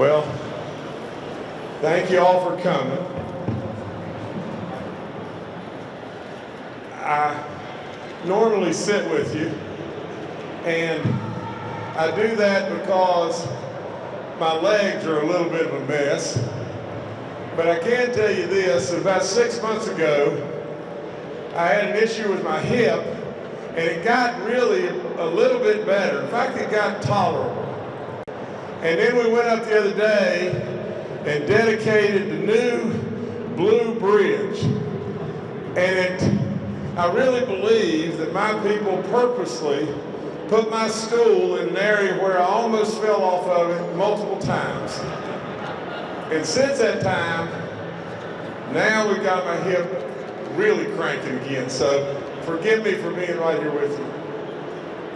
Well, thank you all for coming. I normally sit with you, and I do that because my legs are a little bit of a mess. But I can tell you this, about six months ago, I had an issue with my hip, and it got really a little bit better. In fact, it got tolerable. And then we went up the other day and dedicated the new Blue Bridge. And it, I really believe that my people purposely put my school in an area where I almost fell off of it multiple times. And since that time, now we've got my hip really cranking again. So forgive me for being right here with you.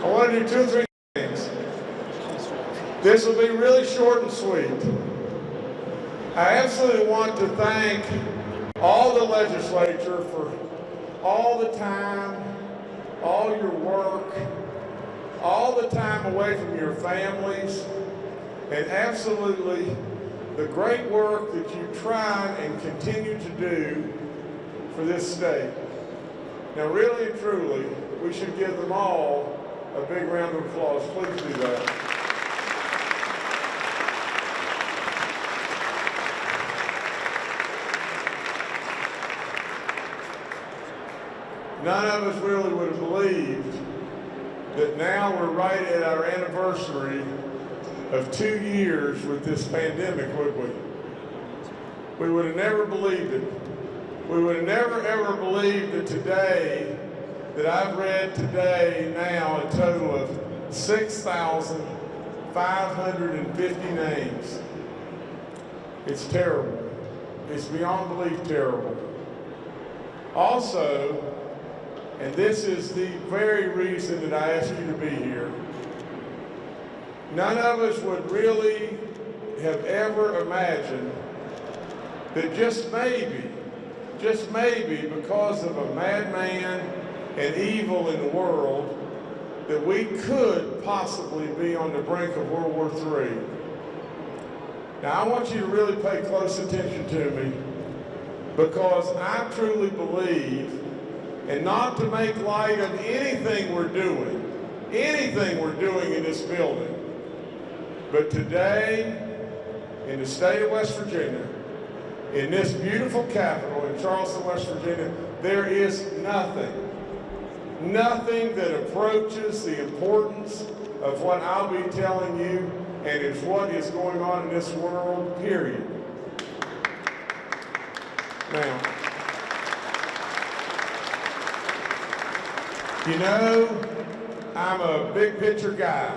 I want to do two or three. This will be really short and sweet. I absolutely want to thank all the legislature for all the time, all your work, all the time away from your families, and absolutely the great work that you try and continue to do for this state. Now really and truly, we should give them all a big round of applause. Please do that. None of us really would have believed that now we're right at our anniversary of two years with this pandemic, would we? We would have never believed it. We would have never ever believed that today, that I've read today now a total of 6,550 names. It's terrible. It's beyond belief terrible. Also, and this is the very reason that I asked you to be here. None of us would really have ever imagined that just maybe, just maybe because of a madman and evil in the world, that we could possibly be on the brink of World War III. Now I want you to really pay close attention to me because I truly believe and not to make light of anything we're doing, anything we're doing in this building. But today, in the state of West Virginia, in this beautiful capital in Charleston, West Virginia, there is nothing, nothing that approaches the importance of what I'll be telling you and it's what is going on in this world, period. Now, You know, I'm a big picture guy.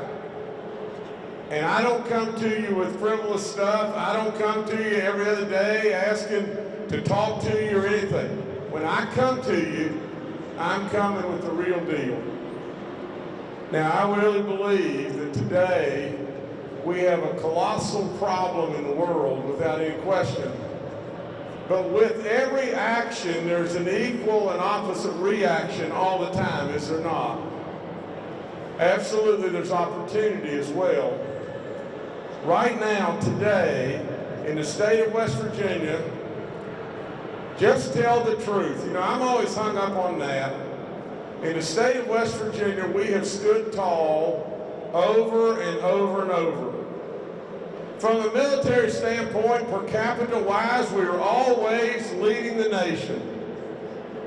And I don't come to you with frivolous stuff. I don't come to you every other day asking to talk to you or anything. When I come to you, I'm coming with the real deal. Now, I really believe that today we have a colossal problem in the world without any question. But with every action, there's an equal and opposite reaction all the time, is there not? Absolutely, there's opportunity as well. Right now, today, in the state of West Virginia, just tell the truth. You know, I'm always hung up on that. In the state of West Virginia, we have stood tall over and over and over. From a military standpoint, per capita wise, we were always leading the nation.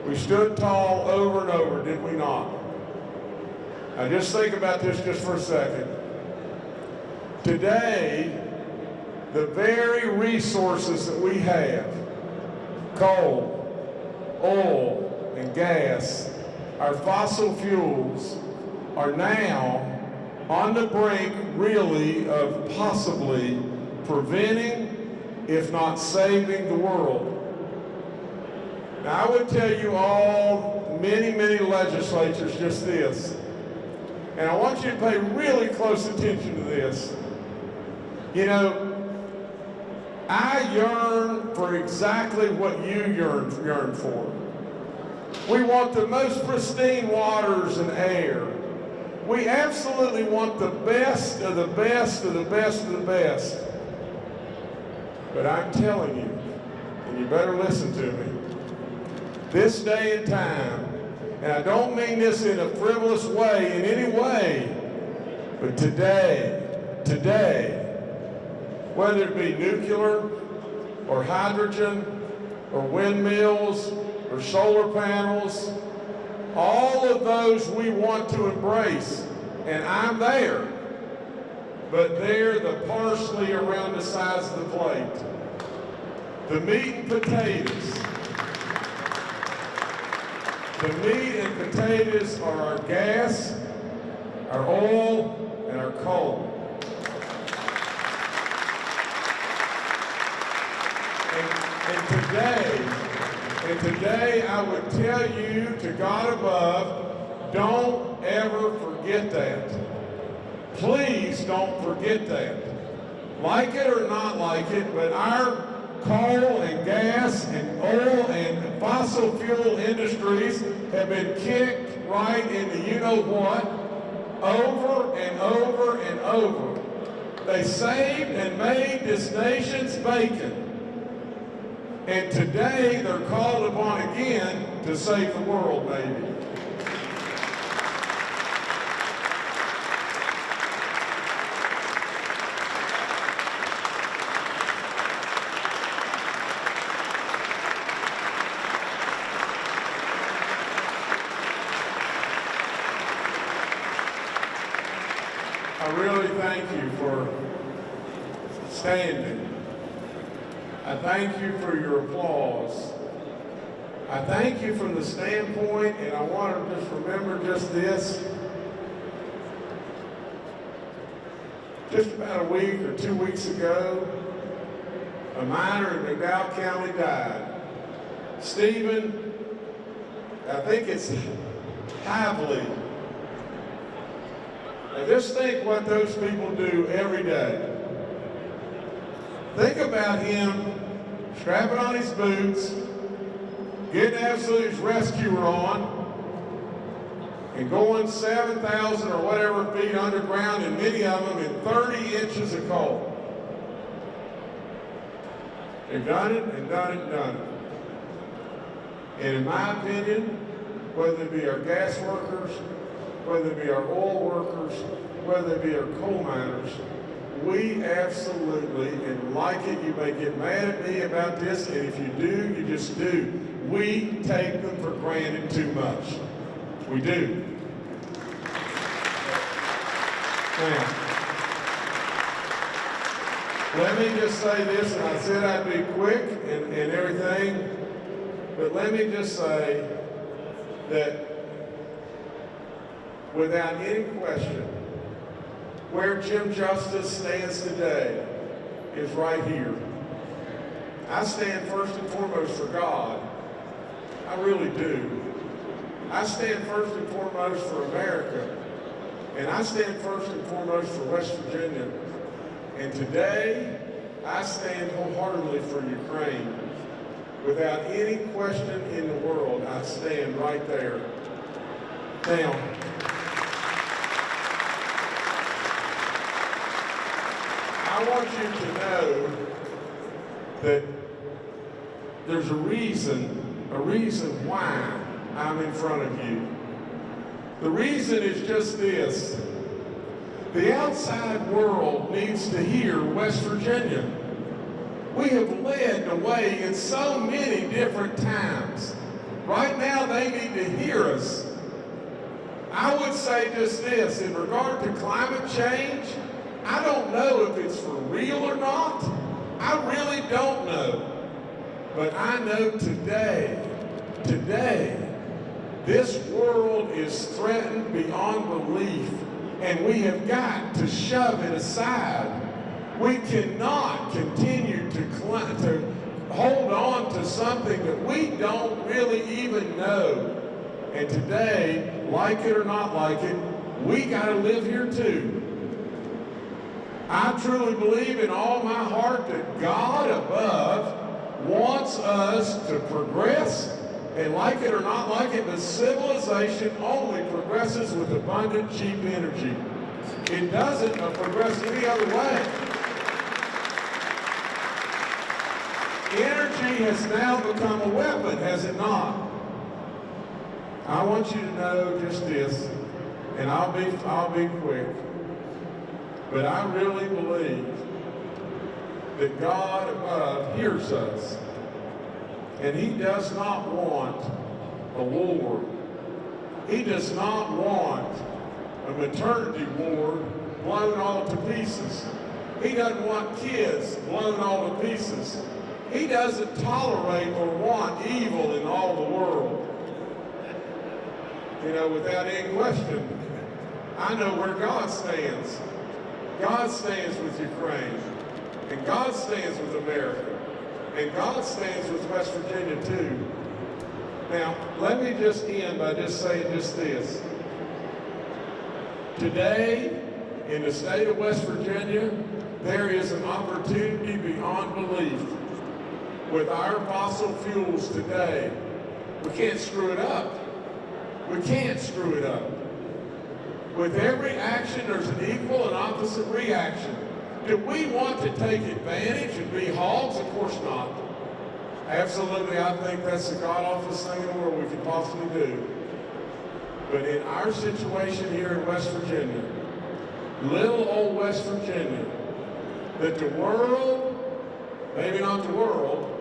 We stood tall over and over, did we not? Now just think about this just for a second. Today, the very resources that we have, coal, oil, and gas, our fossil fuels, are now on the brink, really, of possibly preventing, if not saving, the world. Now, I would tell you all, many, many legislatures, just this. And I want you to pay really close attention to this. You know, I yearn for exactly what you yearn, yearn for. We want the most pristine waters and air. We absolutely want the best of the best of the best of the best. But I'm telling you, and you better listen to me, this day and time, and I don't mean this in a frivolous way in any way, but today, today, whether it be nuclear or hydrogen or windmills or solar panels, all of those we want to embrace, and I'm there, but they're the parsley around the sides of the plate. The meat and potatoes. The meat and potatoes are our gas, our oil, and our coal. And, and today, and today I would tell you to God above, don't ever forget that. Please don't forget that. Like it or not like it, but our coal and gas and oil and fossil fuel industries have been kicked right into you know what over and over and over. They saved and made this nation's bacon. And today they're called upon again to save the world, baby. I really thank you for standing. I thank you for your applause. I thank you from the standpoint, and I want to just remember just this. Just about a week or two weeks ago, a miner in McDowell County died. Stephen, I think it's Havley. Now just think what those people do every day. Think about him strapping on his boots, getting absolute rescuer on, and going 7,000 or whatever feet underground, and many of them in 30 inches of coal. They've done it and done it and done it. And in my opinion, whether it be our gas workers, whether it be our oil workers, whether it be our coal miners, we absolutely, and like it, you may get mad at me about this, and if you do, you just do. We take them for granted too much. We do. Now, let me just say this, and I said I'd be quick and, and everything, but let me just say that without any question, where Jim Justice stands today is right here. I stand first and foremost for God. I really do. I stand first and foremost for America. And I stand first and foremost for West Virginia. And today, I stand wholeheartedly for Ukraine. Without any question in the world, I stand right there. Now, I want you to know that there's a reason, a reason why I'm in front of you. The reason is just this. The outside world needs to hear West Virginia. We have led the way in so many different times. Right now, they need to hear us. I would say just this, in regard to climate change, I don't know if it's for real or not. I really don't know. But I know today, today, this world is threatened beyond belief, and we have got to shove it aside. We cannot continue to, to hold on to something that we don't really even know. And today, like it or not like it, we got to live here too. I truly believe in all my heart that God above wants us to progress, and like it or not like it, the civilization only progresses with abundant, cheap energy. It doesn't uh, progress any other way. Energy has now become a weapon, has it not? I want you to know just this, and I'll be, I'll be quick. But I really believe that God above hears us. And he does not want a war. He does not want a maternity ward blown all to pieces. He doesn't want kids blown all to pieces. He doesn't tolerate or want evil in all the world. You know, without any question, I know where God stands. God stands with Ukraine. And God stands with America. And God stands with West Virginia too. Now, let me just end by just saying just this. Today, in the state of West Virginia, there is an opportunity beyond belief with our fossil fuels today. We can't screw it up. We can't screw it up. With every action, there's an equal and opposite reaction. Do we want to take advantage and be hogs? Of course not. Absolutely, I think that's the god-awfulest thing in the world we could possibly do. But in our situation here in West Virginia, little old West Virginia, that the world, maybe not the world,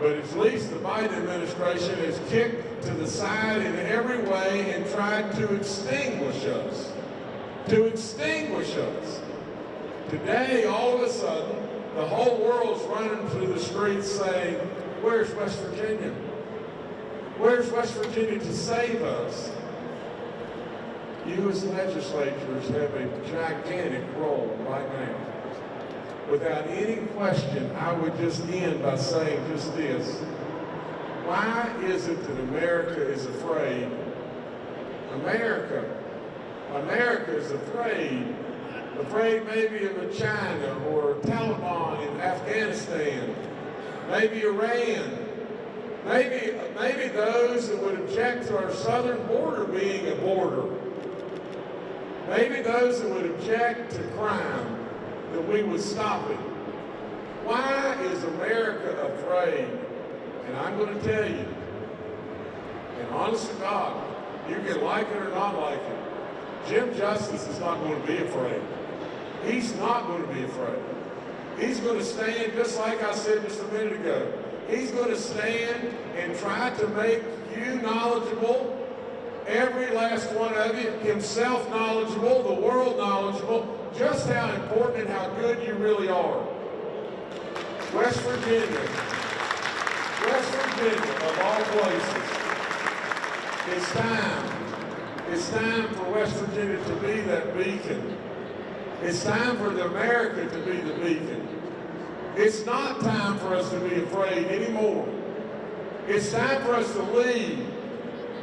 but at least the Biden administration has kicked to the side in every way and tried to extinguish us. To extinguish us. Today, all of a sudden, the whole world's running through the streets saying, where's West Virginia? Where's West Virginia to save us? You as legislators have a gigantic role right now. Without any question, I would just end by saying just this. Why is it that America is afraid? America, America is afraid afraid maybe of China or Taliban in Afghanistan, maybe Iran, maybe, maybe those that would object to our southern border being a border, maybe those that would object to crime, that we would stop it. Why is America afraid? And I'm going to tell you, and honest to God, you can like it or not like it, Jim Justice is not going to be afraid. He's not going to be afraid. He's going to stand, just like I said just a minute ago, he's going to stand and try to make you knowledgeable, every last one of you, himself knowledgeable, the world knowledgeable, just how important and how good you really are. West Virginia, West Virginia, of all places, it's time. It's time for West Virginia to be that beacon it's time for the America to be the beacon. It's not time for us to be afraid anymore. It's time for us to lead.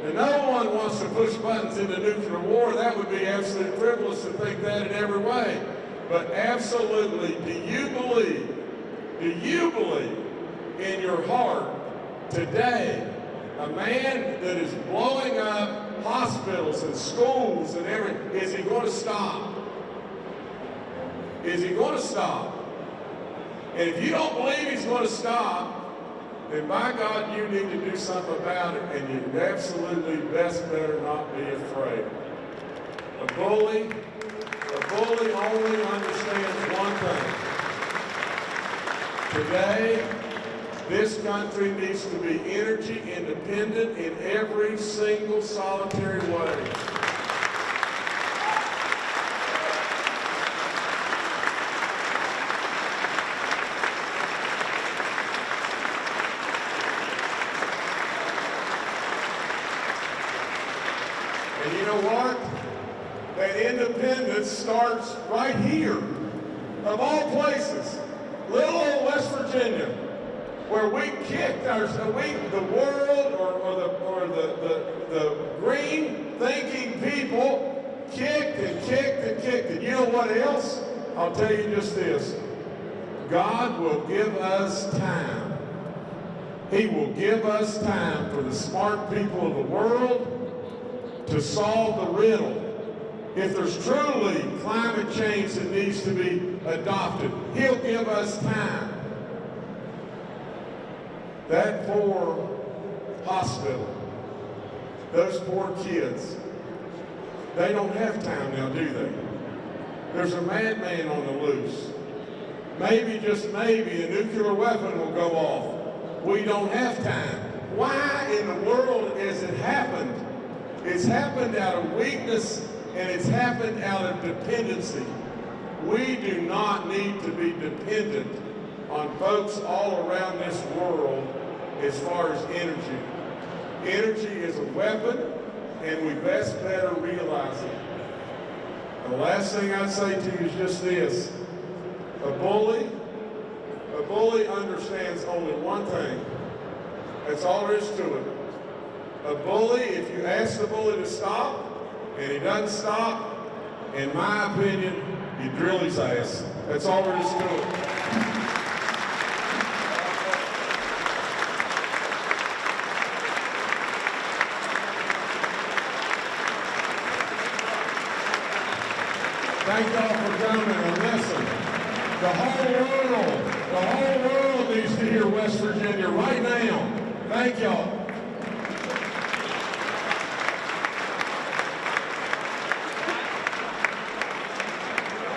And no one wants to push buttons into nuclear war. That would be absolutely frivolous to think that in every way. But absolutely, do you believe, do you believe in your heart today a man that is blowing up hospitals and schools and everything, is he going to stop? Is he going to stop? And if you don't believe he's going to stop, then by God, you need to do something about it, and you absolutely best better not be afraid. A bully, a bully only understands one thing. Today, this country needs to be energy independent in every single solitary way. Starts right here, of all places, little old West Virginia, where we kicked our, we, the world or, or, the, or the, the, the green thinking people kicked and kicked and kicked. And you know what else? I'll tell you just this. God will give us time. He will give us time for the smart people of the world to solve the riddle if there's truly climate change that needs to be adopted, he'll give us time. that poor hospital, those poor kids, they don't have time now, do they? There's a madman on the loose. Maybe, just maybe, a nuclear weapon will go off. We don't have time. Why in the world has it happened? It's happened out of weakness and it's happened out of dependency. We do not need to be dependent on folks all around this world as far as energy. Energy is a weapon, and we best better realize it. The last thing I'd say to you is just this. A bully, a bully understands only one thing. That's all there is to it. A bully, if you ask the bully to stop, and he doesn't stop, in my opinion, you drill his ass. That's all there is to it. Thank y'all for coming and listen. The whole world, the whole world needs to hear West Virginia right now. Thank y'all.